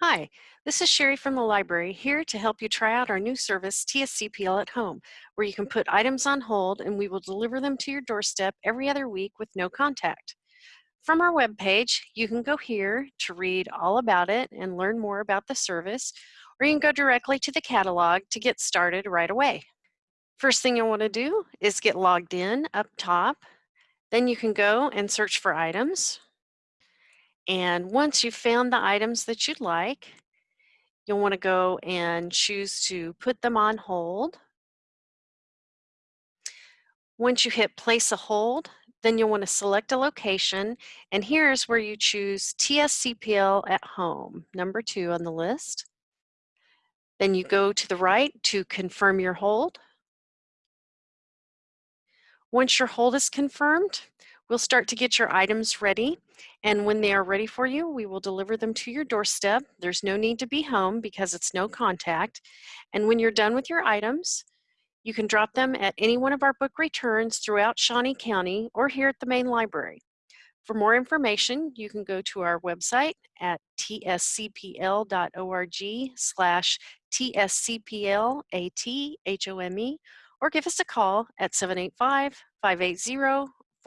Hi, this is Sherry from the library here to help you try out our new service, TSCPL at Home, where you can put items on hold and we will deliver them to your doorstep every other week with no contact. From our webpage, you can go here to read all about it and learn more about the service, or you can go directly to the catalog to get started right away. First thing you'll want to do is get logged in up top. Then you can go and search for items. And once you've found the items that you'd like, you'll want to go and choose to put them on hold. Once you hit place a hold, then you'll want to select a location, and here's where you choose TSCPL at home, number two on the list. Then you go to the right to confirm your hold. Once your hold is confirmed, we'll start to get your items ready and when they are ready for you, we will deliver them to your doorstep. There's no need to be home because it's no contact. And when you're done with your items, you can drop them at any one of our book returns throughout Shawnee County or here at the main library. For more information, you can go to our website at tscpl.org slash tscplathome or give us a call at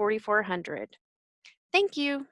785-580-4400. Thank you.